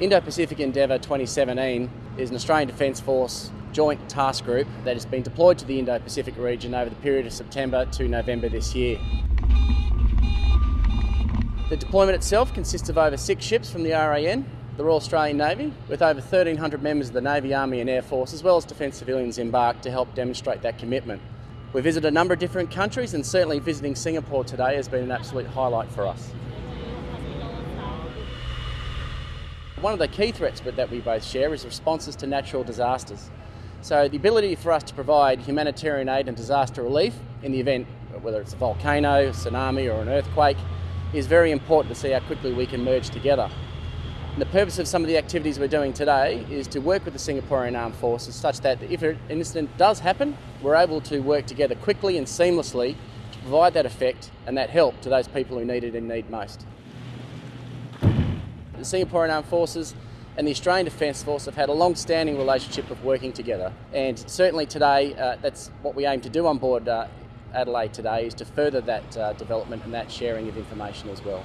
Indo-Pacific Endeavour 2017 is an Australian Defence Force joint task group that has been deployed to the Indo-Pacific region over the period of September to November this year. The deployment itself consists of over six ships from the RAN, the Royal Australian Navy, with over 1,300 members of the Navy, Army and Air Force, as well as Defence civilians embarked to help demonstrate that commitment. We visited a number of different countries and certainly visiting Singapore today has been an absolute highlight for us. One of the key threats that we both share is responses to natural disasters. So the ability for us to provide humanitarian aid and disaster relief in the event, whether it's a volcano, tsunami or an earthquake, is very important to see how quickly we can merge together. And the purpose of some of the activities we're doing today is to work with the Singaporean Armed Forces such that if an incident does happen, we're able to work together quickly and seamlessly to provide that effect and that help to those people who need it and need most. The Singaporean Armed Forces and the Australian Defence Force have had a long-standing relationship of working together and certainly today uh, that's what we aim to do on board uh, Adelaide today is to further that uh, development and that sharing of information as well.